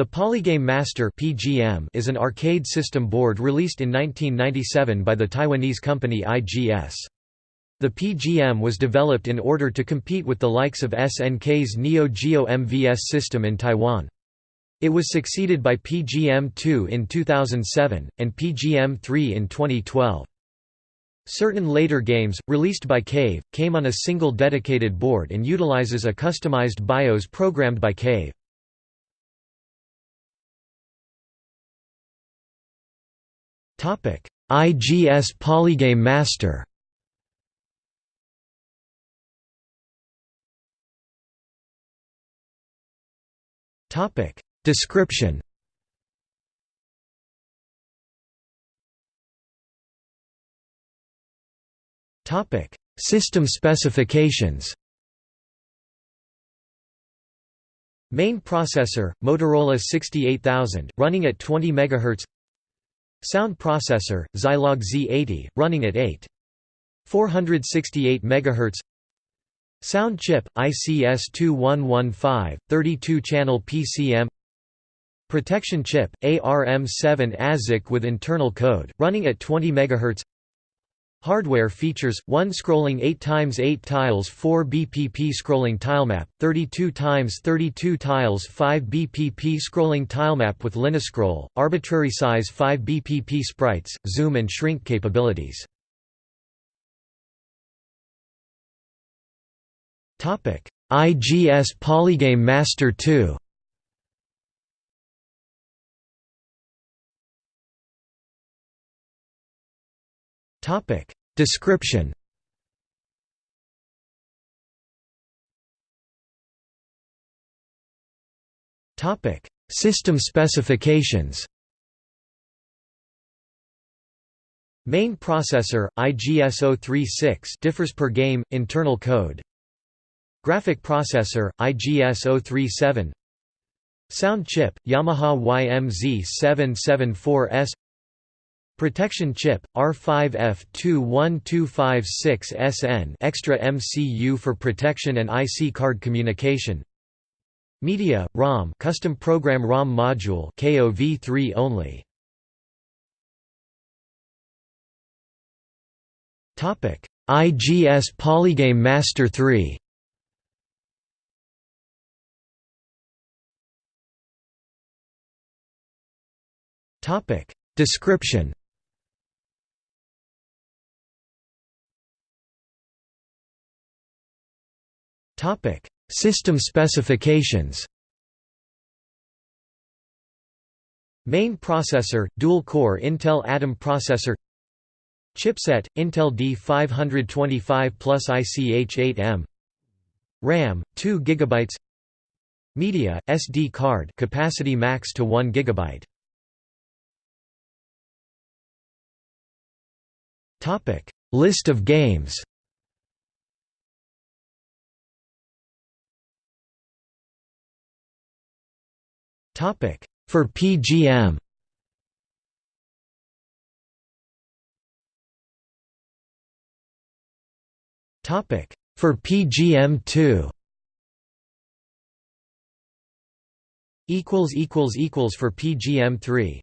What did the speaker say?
The Polygame Master (PGM) is an arcade system board released in 1997 by the Taiwanese company IGS. The PGM was developed in order to compete with the likes of SNK's Neo Geo MVS system in Taiwan. It was succeeded by PGM-2 in 2007, and PGM-3 in 2012. Certain later games, released by Cave, came on a single dedicated board and utilizes a customized BIOS programmed by Cave. IGS Polygame Master. Topic: Description. Topic: System specifications. Main processor, Motorola 68000, running at 20 MHz Sound processor, Zilog Z80, running at 8. 468 MHz Sound chip, ICS2115, 32-channel PCM Protection chip, ARM7 ASIC with internal code, running at 20 MHz Hardware features, 1 scrolling 8x8 tiles 4 BPP scrolling tilemap, 32x32 tiles 5 BPP scrolling tilemap with Linescroll, arbitrary size 5 BPP sprites, zoom and shrink capabilities. IGS Polygame Master 2 Topic. Description. Topic. System specifications. Main processor IGS-036 differs per game internal code. Graphic processor IGS-037 Sound chip Yamaha YMZ774S Protection chip, R5F21256SN extra MCU for protection and IC card communication. Media, ROM custom program ROM module KOV3 only. Topic IGS Polygame Master 3 Topic Description Topic: System specifications. Main processor, dual-core Intel Atom processor. Chipset: Intel D525 plus ICH8M. RAM: 2 GB. Media: SD card, capacity max to 1 GB. List of games. Topic for PGM Topic For PGM2 equals equals equals for PGM3